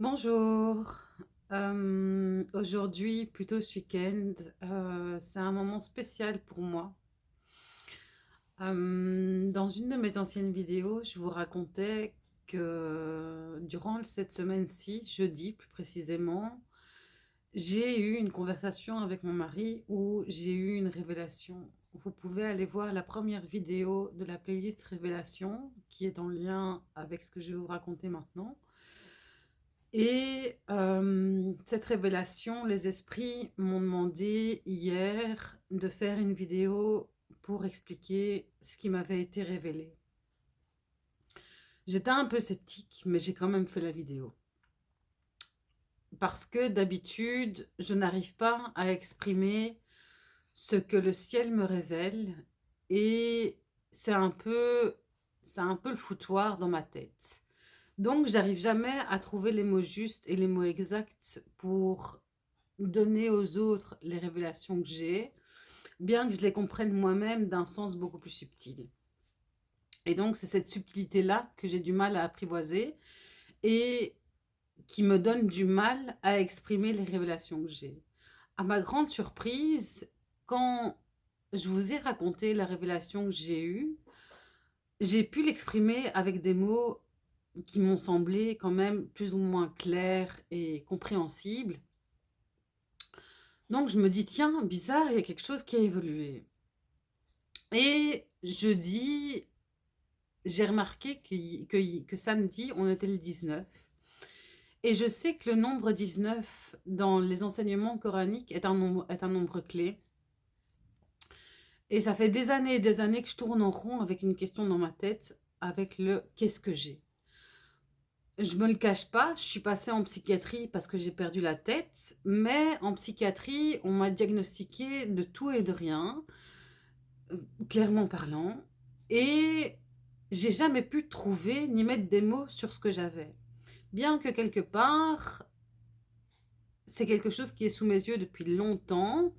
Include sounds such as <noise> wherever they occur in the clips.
Bonjour. Hem, aujourd'hui, plutôt ce week-end, heu, c'est un moment spécial pour moi. Hem, dans une de mes anciennes vidéos, je vous racontais que durant cette semaine-ci, jeudi plus précisément, j'ai eu une conversation avec mon mari où j'ai eu une révélation. Vous pouvez aller voir la première vidéo de la playlist révélation qui est en lien avec ce que je vais vous raconter maintenant. Et hem, cette révélation, les esprits m'ont demandé hier de faire une vidéo pour expliquer ce qui m'avait été révélé. J'étais un peu sceptique, mais j'ai quand même fait la vidéo. Parce que d'habitude, je n'arrive pas à exprimer ce que le ciel me révèle et c'est un peu c'est un peu le foutoir dans ma tête. Donc j'arrive jamais à trouver les mots justes et les mots exacts pour donner aux autres les révélations que j'ai, bien que je les comprenne moi-même d'un sens beaucoup plus subtil. Et donc c'est cette subtilité-là que j'ai du mal à apprivoiser et qui me donne du mal à exprimer les révélations que j'ai. À ma grande surprise, quand je vous ai raconté la révélation que j'ai eue, j'ai pu l'exprimer avec des mots qui m'ont semblé quand même plus ou moins clairs et compréhensibles. Donc je me dis: «Tiens, bizarre, il y a quelque chose qui a évolué» et jeudi, j'ai remarqué que samedi, on était le 19 et je sais que le nombre 19 dans les enseignements coraniques est un nombre est un nombre clé et ça fait des années et des années que je tourne en rond avec une question dans ma tête, avec le: «Qu'est-ce que j'ai?» Je me le cache pas, je suis passée en psychiatrie parce que j'ai perdu la tête, mais en psychiatrie, on m'a diagnostiqué de tout et de rien, heu, clairement parlant et j'ai jamais pu trouver ni mettre des mots sur ce que j'avais. Bien que quelque part c'est quelque chose qui est sous mes yeux depuis longtemps,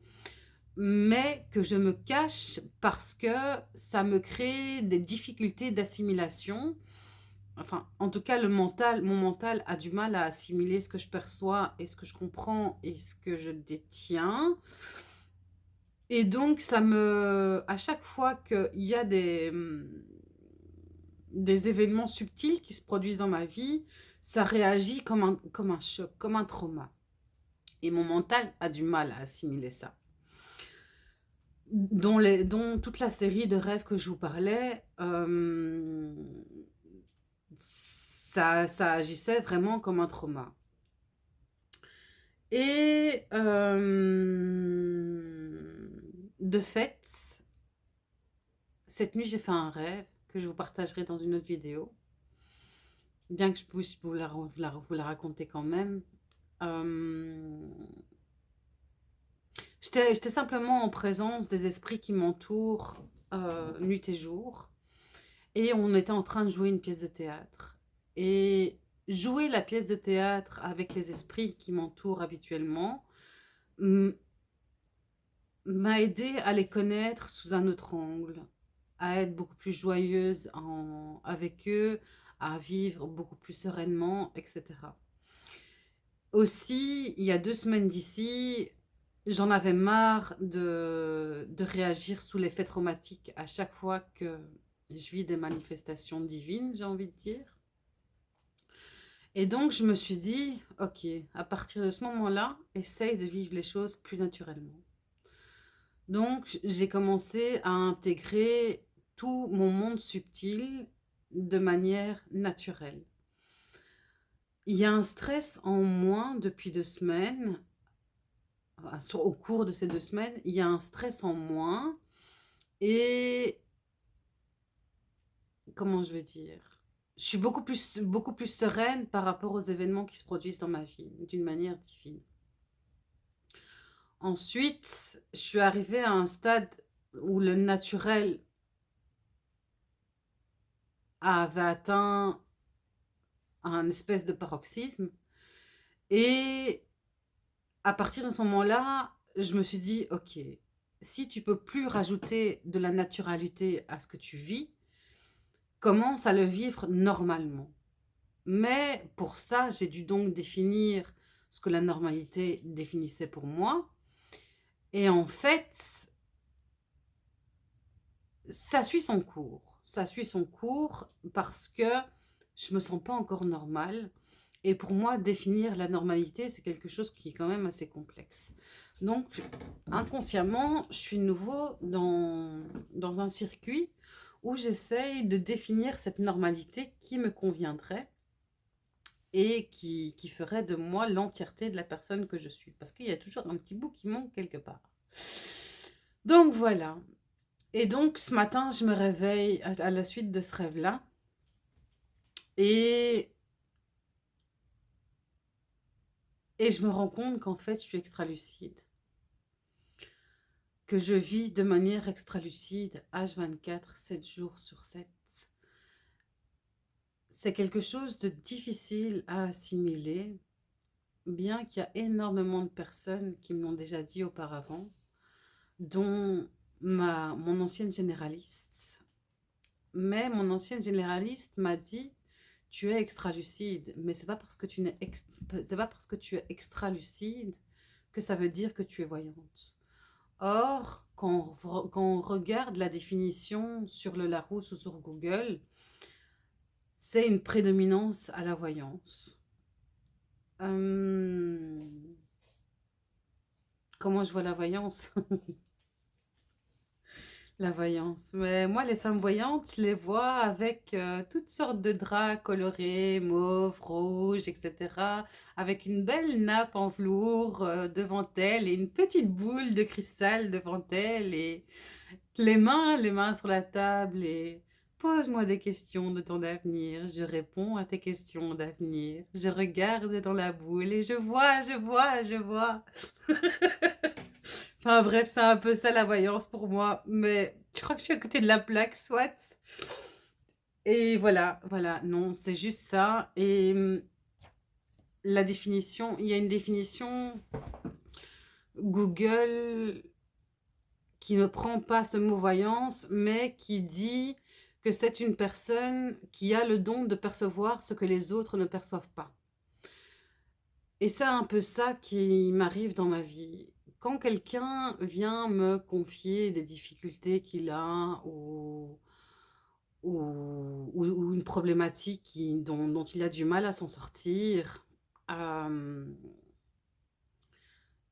mais que je me cache parce que ça me crée des difficultés d'assimilation Enfin, en tout cas, le mental mon mental a du mal à assimiler ce que je perçois et ce que je comprends et ce que je détiens et donc ça me à chaque fois qu'il y a des, mmh, des événements subtils qui se produisent dans ma vie, ça réagit comme un comme un choc, comme un trauma et mon mental a du mal à assimiler ça. Dont les dont toute la série de rêves que je vous parlais, hem ça ça agissait vraiment comme un trauma. Et hem, de fait cette nuit, j'ai fait un rêve que je vous partagerai dans une autre vidéo. Bien que je puisse vous la raconter quand même. Hem j'étais simplement en présence des esprits qui m'entourent, heu, nuit et jour et on était en train de jouer une pièce de théâtre et jouer la pièce de théâtre avec les esprits qui m'entourent habituellement, m'a aidée à les connaître sous un autre angle, à être beaucoup plus joyeuse en avec eux, à vivre beaucoup plus sereinement et cetera. Aussi, il y a 2 semaines d'ici, j'en avais marre de de réagir sous l'effet traumatique à chaque fois que je vis des manifestations divines, j'ai envie de dire et donc je me suis dit: «OK, à partir de ce moment-là, essaye de vivre les choses plus naturellement». Donc j'ai commencé à intégrer tout mon monde subtil de manière naturelle. Il y a un stress en moins depuis 2 semaines, au cours de ces 2 semaines, il y a un stress en moins et comment je vais dire? Je suis beaucoup plus beaucoup plus sereine par rapport aux événements qui se produisent dans ma vie, d'une manière divine. Ensuite, je suis arrivée à un stade où le naturel avait atteint un espèce de paroxysme et à partir de ce moment-là, je me suis dit: «OK, si tu peux plus rajouter de la naturalité à ce que tu vis, commence à le vivre normalement». Mais pour ça, j'ai dû donc définir ce que la normalité définissait pour moi. Et en fait, ça suit son cours. Ça suit son cours parce que je me sens pas encore normale. Et pour moi, définir la normalité, c'est quelque chose qui est quand même assez complexe. Donc, inconsciemment, je suis nouveau dans, dans un circuit où j'essaye de définir cette normalité qui me conviendrait et qui, ferait de moi l'entièreté de la personne que je suis. Parce qu'il y a toujours un petit bout qui manque quelque part. Donc voilà. Et donc ce matin, je me réveille à, la suite de ce rêve-là. Et, et je me rends compte qu'en fait, je suis extra-lucide. Que je vis de manière extra-lucide, H24, 7 jours sur 7 c'est quelque chose de difficile à assimiler, bien qu'il y a énormément de personnes qui me l'ont déjà dit auparavant, dont ma, mon ancienne généraliste. Mais mon ancienne généraliste m'a dit « tu es extra-lucide », mais ce n'est pas, parce que tu pas parce que tu es extra-lucide que ça veut dire que tu es voyante. Or, quand on regarde la définition sur le Larousse ou sur Google, c'est une prédominance à la voyance. Hum, comment je vois la voyance? <laughs> La voyance. Mais moi, les femmes voyantes, je les vois avec euh, toutes sortes de draps colorés, mauve, rouge, etc. Avec une belle nappe en velours euh, devant elle et une petite boule de cristal devant elle et les mains, les mains sur la table et Pose-moi des questions de ton avenir, je réponds à tes questions d'avenir. Je regarde dans la boule et je vois, je vois, je vois. <laughs> enfin bref, c'est un peu ça la voyance pour moi. Mais je crois que je suis à côté de la plaque, soit. Et voilà, voilà, non, c'est juste ça. Et hum, la définition, il y a une définition Google qui ne prend pas ce mot voyance, mais qui dit que c'est une personne qui a le don de percevoir ce que les autres ne perçoivent pas. Et c'est un peu ça qui m'arrive dans ma vie. Quand quelqu'un vient me confier des difficultés qu'il a ou, ou, une problématique qui, dont, il a du mal à s'en sortir, euh,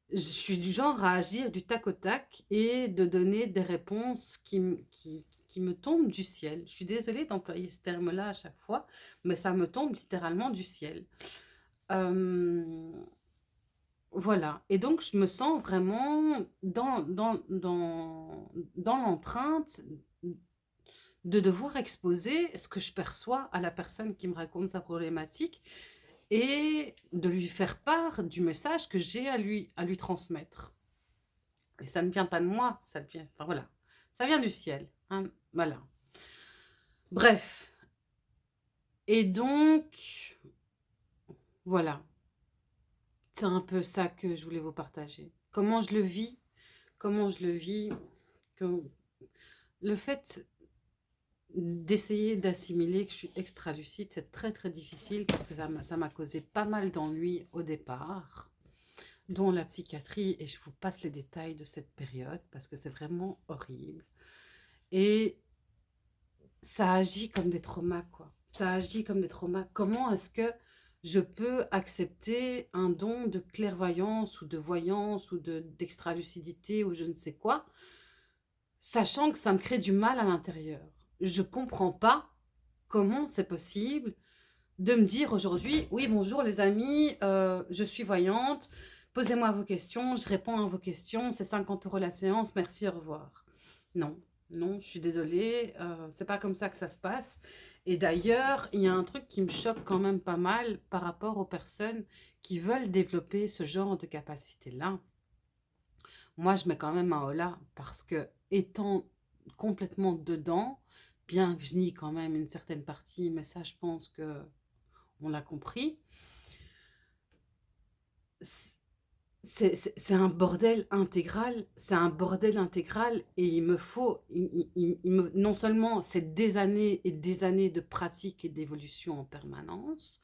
je suis du genre à agir du tac au tac et de donner des réponses qui, qui, me tombe du ciel. Je suis désolée d'employer ce terme-là à chaque fois, mais ça me tombe littéralement du ciel. Voilà. Et donc, je me sens vraiment dans, dans, dans, dans de devoir exposer ce que je perçois à la personne qui me raconte sa problématique et de lui faire part du message que j'ai à lui, à lui transmettre. Et ça ne vient pas de moi, ça vient, enfin voilà, ça vient du ciel. Hein, voilà. Bref. Et donc, voilà. C'est un peu ça que je voulais vous partager. Comment je le vis, comment je le vis. Le fait d'essayer d'assimiler que je suis extra lucide, c'est très très difficile parce que ça m'a causé pas mal d'ennuis au départ, dont la psychiatrie, et je vous passe les détails de cette période parce que c'est vraiment horrible. Et ça agit comme des traumas, quoi. Ça agit comme des traumas. Comment est-ce que je peux accepter un don de clairvoyance ou de voyance ou d'extra-lucidité ou je ne sais quoi, sachant que ça me crée du mal à l'intérieur. Je ne comprends pas comment c'est possible de me dire aujourd'hui, oui, bonjour les amis, euh, je suis voyante, posez-moi vos questions, je réponds à vos questions, c'est 50 euros la séance, merci, au revoir. Non, non, je suis désolée, euh, c'est pas comme ça que ça se passe. Et d'ailleurs, il y a un truc qui me choque quand même pas mal par rapport aux personnes qui veulent développer ce genre de capacité-là. Moi, je mets quand même un holà parce que étant complètement dedans, bien que je nie quand même une certaine partie, mais ça, je pense que on l'a compris. C'est un bordel intégral, c'est un bordel intégral et il me faut, non seulement c'est des années et des années de pratique et d'évolution en permanence,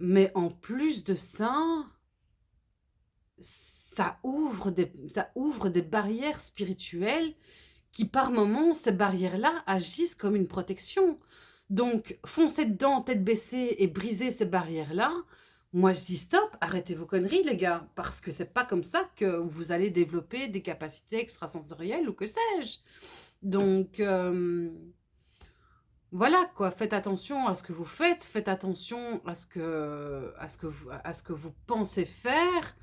mais en plus de ça, ça ouvre des, ça ouvre des barrières spirituelles qui par moments, ces barrières-là agissent comme une protection. Donc, foncer dedans, tête baissée et briser ces barrières-là, moi, je dis stop, arrêtez vos conneries, les gars, parce que c'est pas comme ça que vous allez développer des capacités extrasensorielles ou que sais-je. Donc, euh, voilà, quoi, faites attention à ce que vous faites, faites attention à ce que, à ce que, vous, à pensez faire,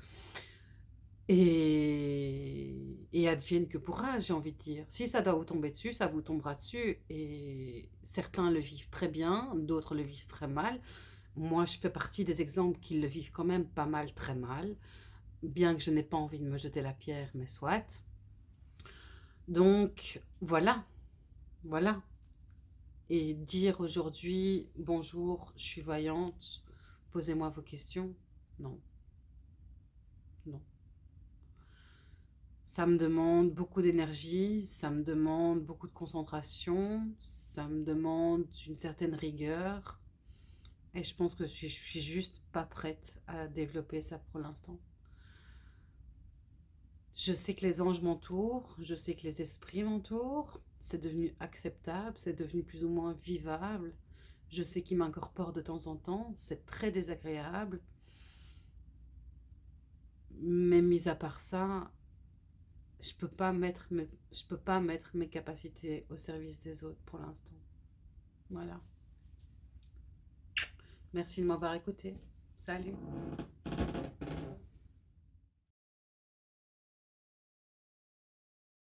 et, et advienne que pourra, j'ai envie de dire. Si ça doit vous tomber dessus, ça vous tombera dessus, et certains le vivent très bien, d'autres le vivent très mal, moi, je fais partie des exemples qui le vivent quand même pas mal, très mal, bien que je n'ai pas envie de me jeter la pierre, mais soit. Donc, voilà, voilà. Et dire aujourd'hui, bonjour, je suis voyante, posez-moi vos questions, non. Non. Ça me demande beaucoup d'énergie, ça me demande beaucoup de concentration, ça me demande une certaine rigueur, et je pense que je suis, juste pas prête à développer ça pour l'instant. Je sais que les anges m'entourent, je sais que les esprits m'entourent, c'est devenu acceptable, c'est devenu plus ou moins vivable. Je sais qu'ils m'incorporent de temps en temps, c'est très désagréable. Mais mis à part ça, je peux peux pas mettre mes capacités au service des autres pour l'instant. Voilà. Merci de m'avoir écouté. Salut